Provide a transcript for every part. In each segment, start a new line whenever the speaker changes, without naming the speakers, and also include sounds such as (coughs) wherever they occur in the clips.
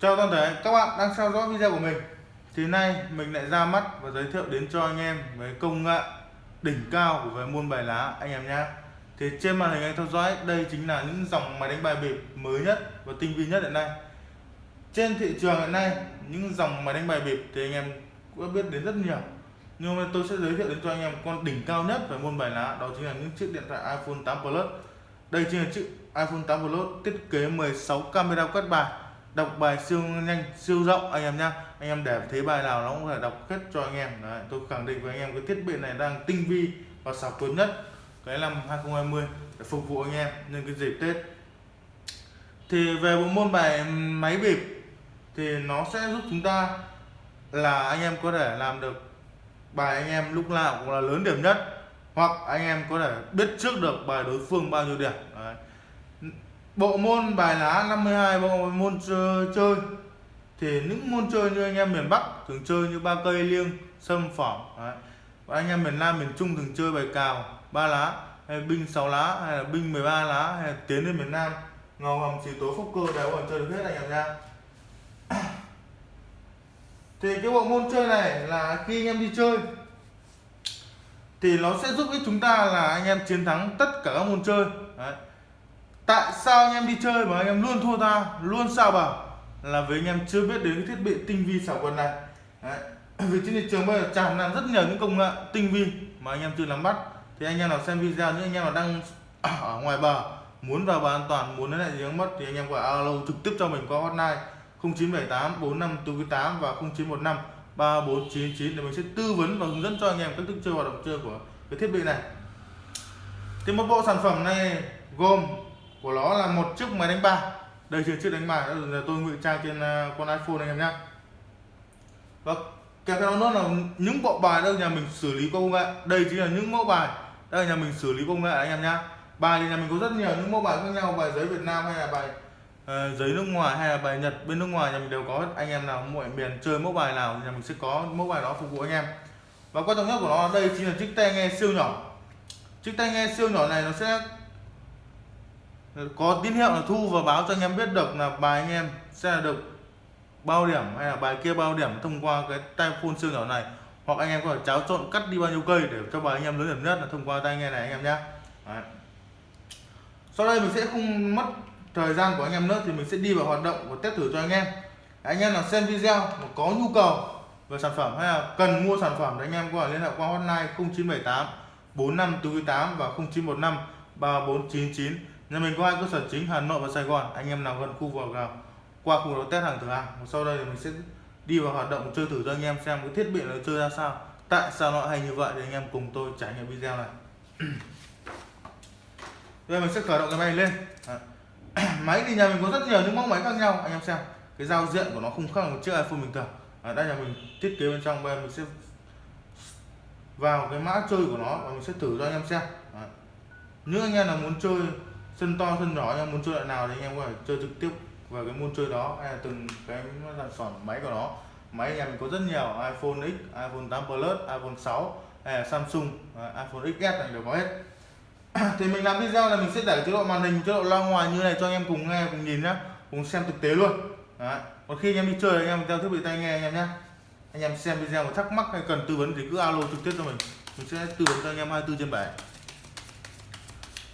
Chào toàn thể, các bạn đang theo dõi video của mình. Thì nay mình lại ra mắt và giới thiệu đến cho anh em với công nghệ đỉnh cao của về môn bài lá, anh em nhé. Thì trên màn hình anh theo dõi, đây chính là những dòng máy đánh bài bịp mới nhất và tinh vi nhất hiện nay. Trên thị trường hiện nay, những dòng máy đánh bài bịp thì anh em cũng đã biết đến rất nhiều. Nhưng mà tôi sẽ giới thiệu đến cho anh em con đỉnh cao nhất về môn bài lá, đó chính là những chiếc điện thoại iPhone 8 Plus. Đây chính là chiếc iPhone 8 Plus, thiết kế 16 camera quét bài đọc bài siêu nhanh siêu rộng anh em nhá. Anh em để thấy bài nào nó cũng phải đọc hết cho anh em. Đấy, tôi khẳng định với anh em cái thiết bị này đang tinh vi và xảo quyệt nhất cái năm 2020 để phục vụ anh em nhân cái dịp Tết. Thì về bộ môn bài máy bịp thì nó sẽ giúp chúng ta là anh em có thể làm được bài anh em lúc nào cũng là lớn điểm nhất hoặc anh em có thể biết trước được bài đối phương bao nhiêu điểm bộ môn bài lá 52 bộ môn chơi, chơi thì những môn chơi như anh em miền Bắc thường chơi như ba cây liêng sâm phỏng Đấy. và anh em miền Nam miền Trung thường chơi bài cào ba lá hay binh 6 lá hay là binh 13 lá hay là tiến lên miền Nam ngầu hầm xì tố phúc cơ đều còn chơi được hết anh em nha (coughs) thì cái bộ môn chơi này là khi anh em đi chơi thì nó sẽ giúp ích chúng ta là anh em chiến thắng tất cả các môn chơi Đấy tại sao anh em đi chơi mà anh em luôn thua ta? Luôn sao bảo là vì anh em chưa biết đến cái thiết bị tinh vi xảo quần này. Đấy. (clears throat) vì trên thị trường bây giờ tràn lan rất nhiều những công nghệ tinh vi mà anh em chưa nắm bắt. Thì anh em nào xem video, những anh em nào đang (clears throat) ở ngoài bờ, muốn vào bờ an toàn, muốn lấy lại gì mất thì anh em gọi alo trực tiếp cho mình qua hotline 0978 4548 và 0915 3499 để mình sẽ tư vấn và hướng dẫn cho anh em cách thức chơi hoạt động chơi của cái thiết bị này. Thì một bộ sản phẩm này gồm của nó là một chiếc máy đánh bài. Đây chưa chiếc đánh bài là tôi ngụy trang trên à, con iPhone anh em nhé và vâng, kèm theo đó là những bộ bài đây nhà mình xử lý công nghệ. Đây chính là những mẫu bài đây nhà mình xử lý công nghệ anh em nhé bài thì nhà mình có rất nhiều những mẫu bài khác nhau bài giấy Việt Nam hay là bài uh, giấy nước ngoài hay là bài Nhật bên nước ngoài nhà mình đều có. Anh em nào mọi miền chơi mẫu bài nào nhà mình sẽ có mẫu bài đó phục vụ anh em. Và quan trọng nhất của nó đây chính là chiếc tai nghe siêu nhỏ. Chiếc tai nghe siêu nhỏ này nó sẽ có tín hiệu là thu và báo cho anh em biết được là bài anh em sẽ là được bao điểm hay là bài kia bao điểm thông qua cái tai phone siêu nhỏ này. Hoặc anh em có thể cháo trộn cắt đi bao nhiêu cây để cho bài anh em lớn điểm nhất là thông qua tai nghe này anh em nhé sau đây mình sẽ không mất thời gian của anh em nữa thì mình sẽ đi vào hoạt động và test thử cho anh em. Anh em nào xem video mà có nhu cầu về sản phẩm hay là cần mua sản phẩm thì anh em có thể liên hệ qua hotline 0978 4548 và 0915 3499 nhà mình có hai cơ sở chính Hà Nội và Sài Gòn. Anh em nào gần khu vực nào qua khu vực test hàng thử hàng sau đây thì mình sẽ đi vào hoạt động chơi thử cho anh em xem cái thiết bị nó chơi ra sao. Tại sao nó hay như vậy thì anh em cùng tôi trải nghiệm video này. (coughs) Bây giờ mình sẽ khởi động cái máy lên. (coughs) Máy thì nhà mình có rất nhiều những mẫu máy khác nhau. Anh em xem cái giao diện của nó không khác một chiếc iPhone bình thường. Ở đây là mình thiết kế bên trong bây giờ mình sẽ vào cái mã chơi của nó và mình sẽ thử cho anh em xem. Đấy. những anh em nào muốn chơi sân to sân nhỏ anh em muốn chơi loại nào thì anh em có thể chơi trực tiếp vào cái môn chơi đó hay là từng cái sản phẩm máy của nó. Máy nhà mình có rất nhiều iPhone X, iPhone 8 Plus, iPhone 6 hay là Samsung, à, iPhone XS này đều có hết. (clears throat) Thì mình làm video là mình sẽ để chế độ màn hình chế độ loa ngoài như này cho anh em cùng nghe cùng nhìn nhá cùng xem thực tế luôn. Đấy. còn khi anh em đi chơi anh em theo thiết bị tai nghe anh em nhá. Anh em xem video mà thắc mắc hay cần tư vấn thì cứ alo trực tiếp cho mình. Mình sẽ tư vấn cho anh em 24 trên 7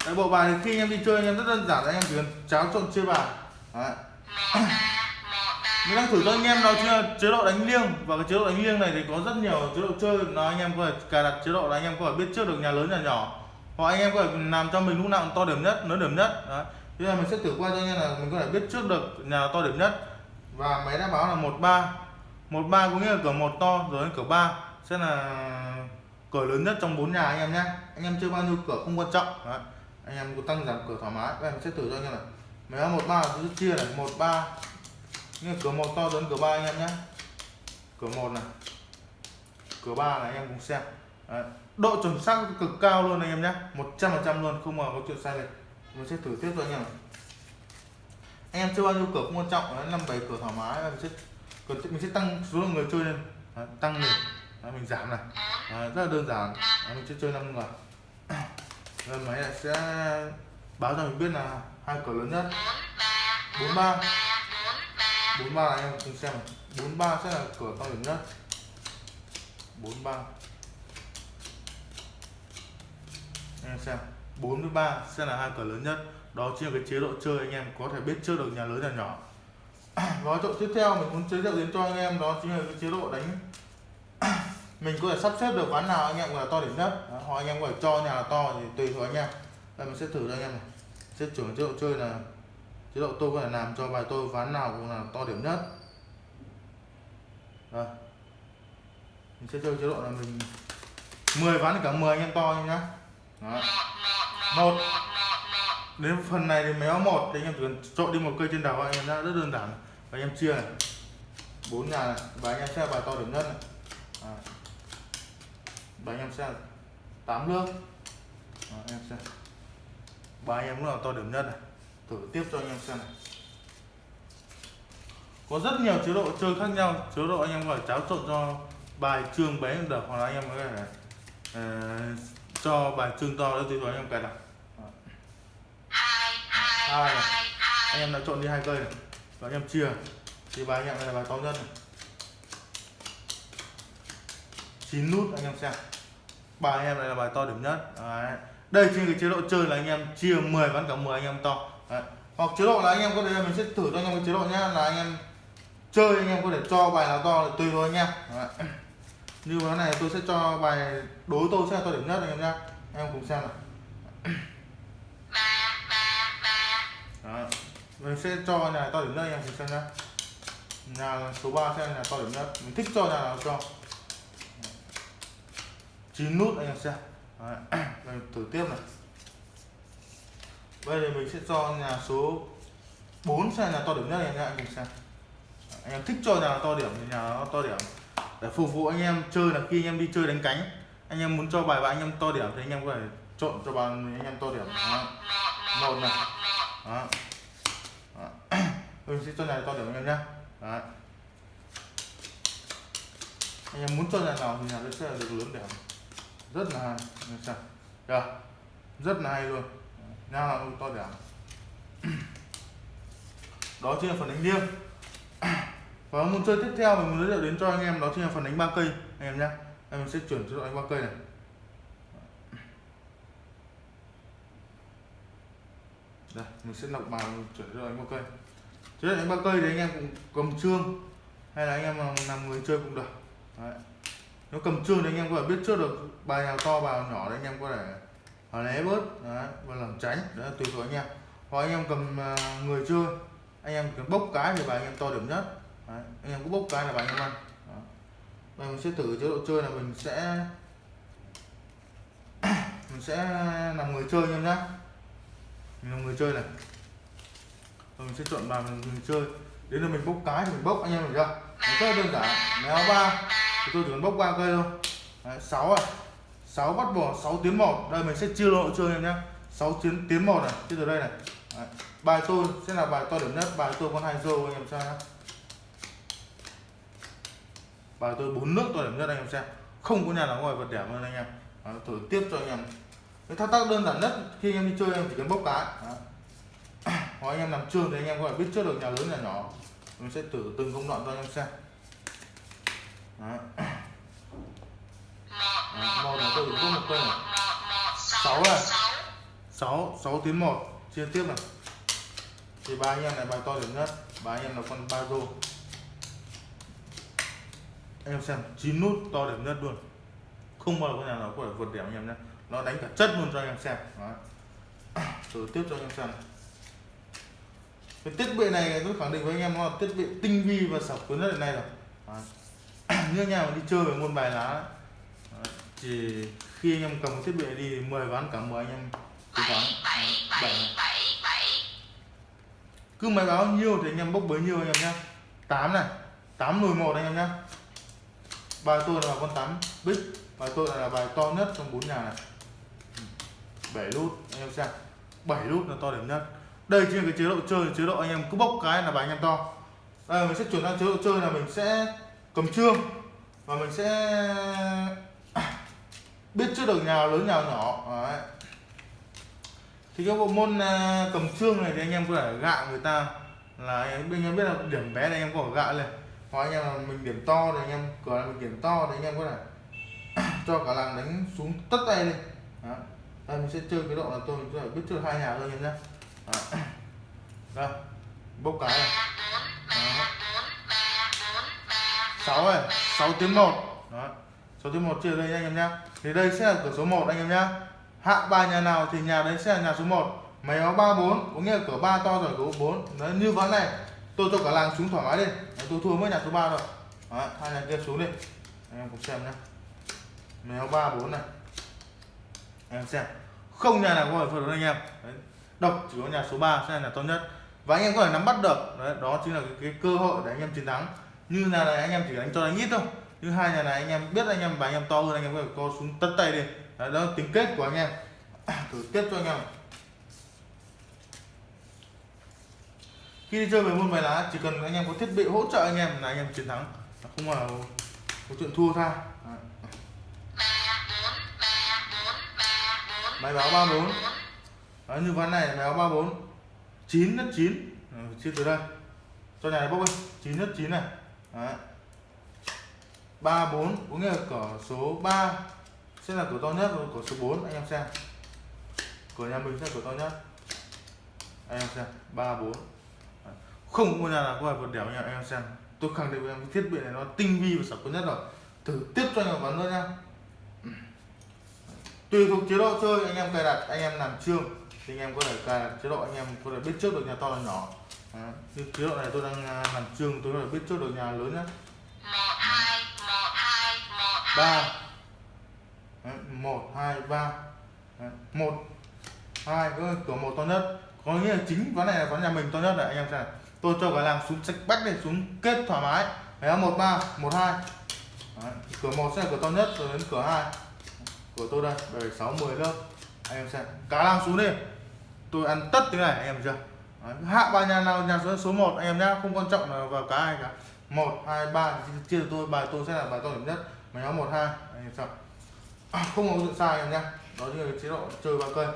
Đấy, bộ bài thì khi anh em đi chơi anh em rất đơn giản anh em chỉ cần cháo trộn chơi bài. Đấy. mình đang thử cho anh em đó chính là chế độ đánh liêng. Và cái chế độ đánh liêng này thì có rất nhiều chế độ chơi. Nó anh em có thể cài đặt chế độ là anh em có thể biết trước được nhà lớn nhà nhỏ. Hoặc anh em có thể làm cho mình lúc nào to điểm nhất lớn điểm nhất. Đấy. Bây giờ mình sẽ thử qua cho anh em là mình có thể biết trước được nhà to điểm nhất. Và máy đã báo là một ba. Một ba có nghĩa là cửa một to rồi đến cửa ba. Sẽ là cửa lớn nhất trong bốn nhà anh em nhé. Anh em chơi bao nhiêu cửa không quan trọng. Đấy anh em có tăng giảm cửa thoải mái. Em sẽ thử cho anh em này. Máy một ba sẽ chia này một ba. Như cửa một to lớn cửa ba anh em nhé. Cửa một này. Cửa ba này anh em cùng xem. Đấy. Độ chuẩn xác cực cao luôn anh em nhé. 100% luôn không mà có chuyện sai lệch. Mình sẽ thử tiếp cho anh em anh em chơi bao nhiêu cửa cũng quan trọng. Đấy năm bảy cửa thoải mái mình sẽ mình sẽ tăng số lượng người chơi lên. Đấy, tăng này, đấy, mình giảm này. Đấy, rất là đơn giản. Đấy, mình sẽ chơi năm người rồi máy này sẽ báo cho mình biết là hai cửa lớn nhất. 43 43 là anh em cùng xem. Bốn 43 sẽ là cửa to điểm nhất. 43 anh em xem. 43 sẽ là hai cửa lớn nhất. Đó chính là cái chế độ chơi anh em có thể biết trước được nhà lớn nhà nhỏ. (clears throat) Gói trộn tiếp theo mình muốn giới thiệu đến cho anh em đó chính là cái chế độ đánh mình có thể sắp xếp được ván nào anh em là to điểm nhất. Đó, hoặc anh em có thể cho nhà là to thì tùy thuộc anh em. Đây mình sẽ thử cho anh em này. Sẽ chuyển chế độ chơi là chế độ tôi có thể làm cho bài tôi ván nào cũng là to điểm nhất. Đây. mình sẽ chơi chế độ là mình 10 ván cả 10 anh em to nhá. Đó. một. Đến phần này thì méo một thì anh em chỉ cần trộn đi một cây trên đầu anh em đã rất đơn giản. Và anh em chia này. Bốn nhà này. Và anh em sẽ bài to điểm nhất này. À và anh em xem tám nước Đó, anh em xem ba anh em cũng là to điểm nhất này thử tiếp cho anh em xem này có rất nhiều chế độ chơi khác nhau chế độ anh em gọi cháo trộn cho bài trương bé được hoặc là anh em có thể uh, cho bài trương to đấy tùy thuộc anh em cài đặt hai anh em đã trộn đi hai cây này và anh em chia thì bài anh em này là bài to nhất này chín nút anh em xem bài anh em này là bài to điểm nhất Đấy. đây trên cái chế độ chơi là anh em chia 10 ván cả 10 anh em to Đấy. hoặc chế độ là anh em có thể mình sẽ thử cho anh em cái chế độ nhá, là anh em chơi anh em có thể cho bài nào to tùy thôi anh em Đấy. như ván này tôi sẽ cho bài đối tôi sẽ là to điểm nhất anh em nhá em cùng xem này Đó. mình sẽ cho nhà to điểm nhất anh em cùng xem nhá nhà số 3 sẽ là nhà to điểm nhất mình thích cho nhà nào cho chín nút anh em xem Đấy. Thử tiếp này bây giờ mình sẽ cho nhà số 4 xem là nhà to điểm nhất anh em cùng xem anh em thích cho nhà to điểm thì nhà to điểm để phục vụ anh em chơi là khi anh em đi chơi đánh cánh anh em muốn cho bài và anh em to điểm thì anh em có thể trộn cho bàn anh em to điểm đó. một này đó. Đó. mình sẽ cho nhà to điểm anh em nhé anh em muốn cho nhà nào thì nhà sẽ được lớn điểm rất là hay anh Được. rất là hay luôn. Nha là cũng to đẻ. (clears throat) Đó chính là phần đánh liêng. (clears throat) Và môn chơi tiếp theo mình muốn giới thiệu đến cho anh em đó chính là phần đánh ba cây. Anh em nhé em sẽ chuyển cho anh ba cây này. Đây, mình sẽ lọc bài chuyển cho anh ba cây. Chứ đánh ba cây thì anh em cũng cầm trương, hay là anh em làm người chơi cũng được. Đấy nó cầm trương thì anh em có thể biết trước được bài nào to bài nào nhỏ đấy anh em có thể né bớt đấy, và làm tránh đấy tùy thuộc anh em. Hoặc anh em cầm à, người chơi anh em cần bốc cái thì bài anh em to điểm nhất. Đấy. anh em cứ bốc cái là bài anh em ăn. Đó. Bây mình sẽ thử chế độ chơi là mình sẽ (coughs) mình sẽ làm người chơi anh em nhé mình làm người chơi này. Rồi mình sẽ chọn bài mình, mình chơi. Đến là mình bốc cái thì mình bốc anh em hiểu chưa? Mình rất đơn giản. Méo ba thì tôi chỉ cần bốc ba cây thôi. Đấy, 6 à. 6 bắt bỏ 6 tiến một. Đây mình sẽ chia lộ chơi em nhé. 6 tiến tiến một này chia từ đây này. Đấy. bài tôi sẽ là bài to điểm nhất. Bài tôi có hai rô anh em xem nhé. Bài tôi bốn nước to điểm nhất anh em xem. Không có nhà nào ngoài vật đẹp hơn anh em. Đấy, thử tiếp cho anh em. Cái thao tác đơn giản nhất khi anh em đi chơi em chỉ cần bốc cái. Hoặc anh em làm trường thì anh em có thể biết trước được nhà lớn nhà nhỏ. Mình sẽ thử từng công đoạn cho anh em xem. Đấy. một là tôi một cây này sáu này. Sáu sáu tiến một. Chia tiếp này. Thì ba anh em này bài to điểm nhất. Ba anh em là con ba rô. Em xem, chín nút to điểm nhất luôn. Không bao giờ có nhà nào có thể vượt điểm anh em nhé. Nó đánh cả chất luôn cho anh em xem. Đó. thử tiếp cho anh em xem cái thiết bị này tôi khẳng định với anh em nó là thiết bị tinh vi và sập cuốn nhất hiện nay rồi. Đó. (coughs) như nhà mà đi chơi với môn bài lá. Thì khi anh em cầm thiết bị đi 10 ván cả 10 anh em cố gắng. Bảy cứ máy báo nhiêu thì anh em bốc bấy nhiêu anh em nhé 8 này 8 lùi một anh em nhé bài tôi là con 8 bích bài tôi là bài to nhất trong bốn nhà này. 7 nút anh em xem. 7 nút là to điểm nhất. Đây trên cái chế độ chơi chế độ anh em cứ bốc cái là bài anh em to. Đây mình sẽ chuyển sang chế độ chơi là mình sẽ cầm trương và mình sẽ biết trước được nhà lớn nhà nhỏ, Đấy. thì cái bộ môn à, cầm trương này thì anh em có thể gạ người ta là anh em biết là điểm bé này anh em có thể gạ lên. Hoặc anh em là mình điểm to thì anh em cửa là mình điểm to thì anh em có thể (clears throat) cho cả làng đánh xuống tất tay lên đó. đây, mình sẽ chơi cái độ là tôi có thể biết trước hai nhà thôi em nhé. (clears throat) Đây, bốc cái này. 6 này 6 tiếng 1 đó 6 tiếng 1 chia đây anh em nhá thì đây sẽ là cửa số 1 anh em nhá hạ ba nhà nào thì nhà đấy sẽ là nhà số 1 máy báo 34 có nghĩa là cửa 3 to rồi cửa 4 đấy như ván này tôi cho cả làng xuống thoải mái đi. Đấy, tôi thua mới nhà số 3 rồi đấy, hai nhà kia xuống đi. Anh em cùng xem nhá máy áo ba bốn này. Anh em xem. Không nhà nào có thể phân được anh em. Đấy. độc chỉ có nhà số 3 sẽ là nhà tốt nhất. Và anh em có thể nắm bắt được. Đấy, đó chính là cái, cái cơ hội để anh em chiến thắng như là này anh em chỉ đánh cho đánh ít thôi. Thứ hai nhà này anh em biết anh em và anh em to hơn anh em có thể co xuống tất tay đi. Đấy, đó là tính kết của anh em. (clears throat) Thử tiếp cho anh em. Khi đi chơi về môn bài lá chỉ cần anh em có thiết bị hỗ trợ anh em là anh em chiến thắng. Không là có chuyện thua tha. Máy báo ba bốn như ván này máy báo ba bốn. Chín đất chín. Chia từ đây. Cho nhà này bốc đi. Chín đất chín này. Đấy. 3 4 có nghĩa là cửa số 3 sẽ là cửa to nhất rồi cửa số 4 anh em xem. Cửa nhà mình sẽ là cửa to nhất. Anh em xem. 3 4 không có nhà nào có vượt đẻo nha, anh em xem. Tôi khẳng định với em thiết bị này nó tinh vi và sập bén nhất rồi. Thử tiếp cho anh em bắn nữa nha. Tùy thuộc chế độ chơi, anh em cài đặt, anh em làm chương thì anh em có thể cài đặt chế độ, anh em có thể biết trước được nhà to là nhỏ như chế độ này tôi đang làm trường tôi là biết chốt được nhà lớn nhá. Ba. Một, hai, ba. Một, hai ơi cửa một to nhất. Có nghĩa là chính ván này là ván nhà mình to nhất này, anh em xem tôi cho cả làng xuống sạch bách này, xuống kết thoải mái. Đấy một, ba, một, hai. Cửa một sẽ là cửa to nhất, rồi đến cửa hai. Của tôi đây, bảy, sáu, mười lớp. Anh em xem cá làng xuống đi. Tôi ăn tất thế này, anh em chưa? Đấy. hạ ba nhà nào nhà số số một anh em nhá không quan trọng là vào cá ai cả. Một hai ba chia tôi bài tôi sẽ là bài to điểm nhất. Mà nhóm một hai anh em sao à, không có sự sai em nhá. Đó chính là chế độ chơi ba cây.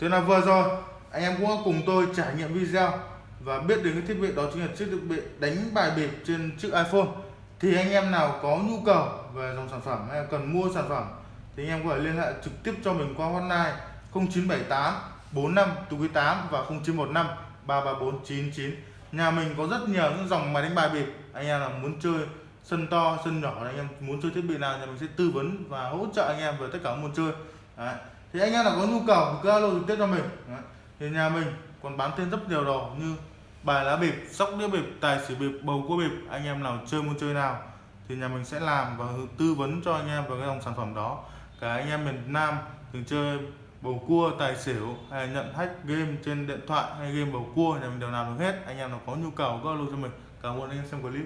Thế là vừa rồi anh em cũng cùng tôi trải nghiệm video và biết đến cái thiết bị đó chính là chiếc thiết bị đánh bài bịp trên chiếc iPhone thì anh em nào có nhu cầu về dòng sản phẩm hay cần mua sản phẩm, thì anh em có thể liên hệ trực tiếp cho mình qua hotline 0978 45 8 và 0915 33499 nhà mình có rất nhiều những dòng máy đánh bài bịp anh em là muốn chơi sân to, sân nhỏ anh em muốn chơi thiết bị nào thì mình sẽ tư vấn và hỗ trợ anh em về tất cả các môn chơi Đấy. thì anh em nào có nhu cầu cứ alo trực tiếp cho mình Đấy. thì nhà mình còn bán thêm rất nhiều đồ như bài lá bịp, sóc đĩa bịp, tài xỉu bịp, bầu cua bịp, anh em nào chơi môn chơi nào thì nhà mình sẽ làm và tư vấn cho anh em về cái dòng sản phẩm đó. Cả anh em miền Nam thường chơi bầu cua, tài xỉu hay nhận hack game trên điện thoại hay game bầu cua, nhà mình đều làm được hết. Anh em nào có nhu cầu có alo cho mình, cảm ơn anh em xem clip.